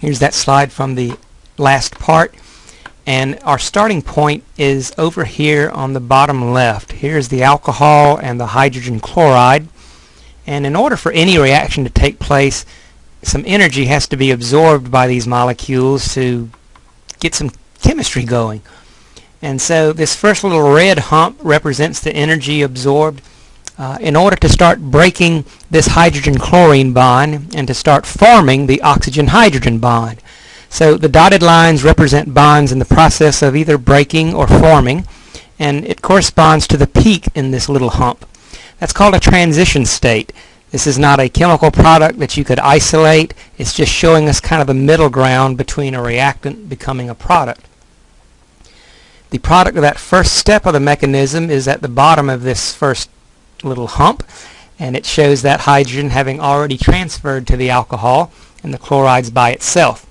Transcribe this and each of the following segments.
Here's that slide from the last part. And our starting point is over here on the bottom left. Here's the alcohol and the hydrogen chloride. And in order for any reaction to take place, some energy has to be absorbed by these molecules to get some chemistry going. And so this first little red hump represents the energy absorbed uh, in order to start breaking this hydrogen-chlorine bond and to start forming the oxygen-hydrogen bond. So the dotted lines represent bonds in the process of either breaking or forming, and it corresponds to the peak in this little hump. That's called a transition state. This is not a chemical product that you could isolate. It's just showing us kind of the middle ground between a reactant becoming a product. The product of that first step of the mechanism is at the bottom of this first little hump and it shows that hydrogen having already transferred to the alcohol and the chlorides by itself.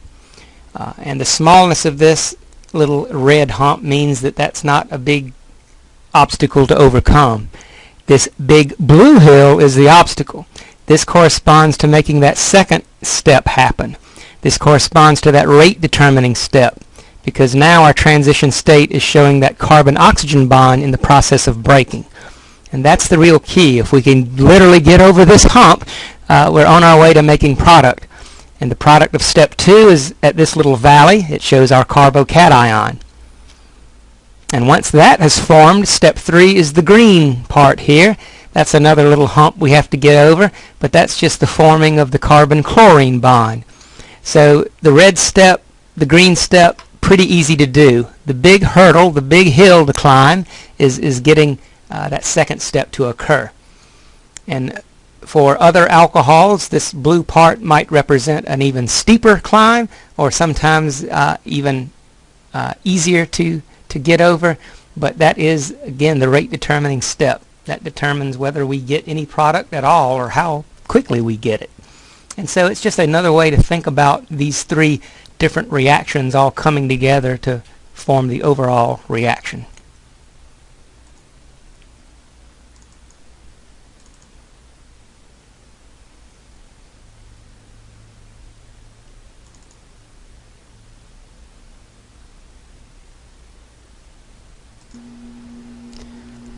Uh, and the smallness of this little red hump means that that's not a big obstacle to overcome. This big blue hill is the obstacle. This corresponds to making that second step happen. This corresponds to that rate determining step because now our transition state is showing that carbon-oxygen bond in the process of breaking. And that's the real key. If we can literally get over this hump, uh, we're on our way to making product. And the product of step two is at this little valley. It shows our carbocation. And once that has formed, step three is the green part here. That's another little hump we have to get over, but that's just the forming of the carbon-chlorine bond. So the red step, the green step, pretty easy to do. The big hurdle, the big hill to climb is, is getting uh, that second step to occur. And for other alcohols, this blue part might represent an even steeper climb or sometimes uh, even uh, easier to, to get over. But that is, again, the rate determining step. That determines whether we get any product at all or how quickly we get it. And so it's just another way to think about these three different reactions all coming together to form the overall reaction.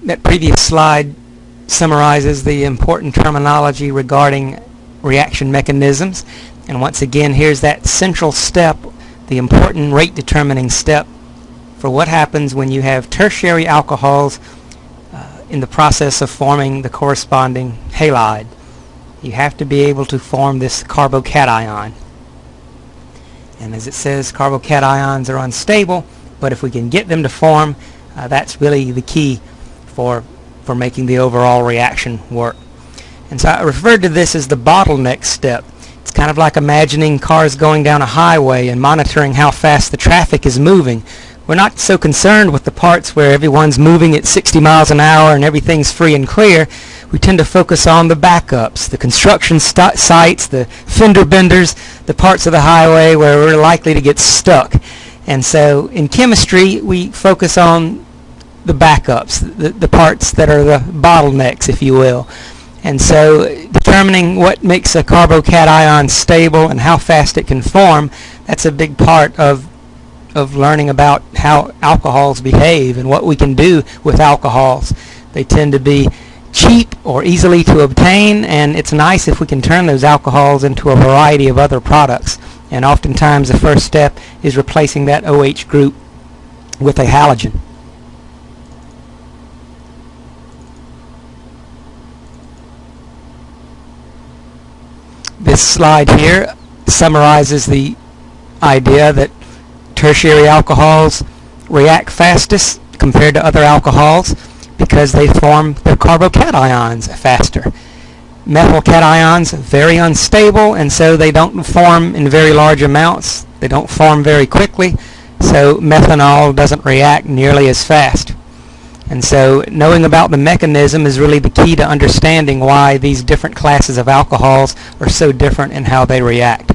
That previous slide summarizes the important terminology regarding reaction mechanisms. And once again, here's that central step, the important rate determining step for what happens when you have tertiary alcohols uh, in the process of forming the corresponding halide. You have to be able to form this carbocation. And as it says, carbocations are unstable, but if we can get them to form, uh, that's really the key for, for making the overall reaction work. And so I referred to this as the bottleneck step. It's kind of like imagining cars going down a highway and monitoring how fast the traffic is moving. We're not so concerned with the parts where everyone's moving at 60 miles an hour and everything's free and clear. We tend to focus on the backups, the construction sites, the fender benders, the parts of the highway where we're likely to get stuck. And so in chemistry, we focus on the backups, the, the parts that are the bottlenecks, if you will. And so determining what makes a carbocation stable and how fast it can form, that's a big part of of learning about how alcohols behave and what we can do with alcohols. They tend to be cheap or easily to obtain and it's nice if we can turn those alcohols into a variety of other products. And oftentimes the first step is replacing that OH group with a halogen. This slide here summarizes the idea that tertiary alcohols react fastest compared to other alcohols because they form their carbocations faster. Methyl cations very unstable and so they don't form in very large amounts. They don't form very quickly so methanol doesn't react nearly as fast. And so knowing about the mechanism is really the key to understanding why these different classes of alcohols are so different in how they react.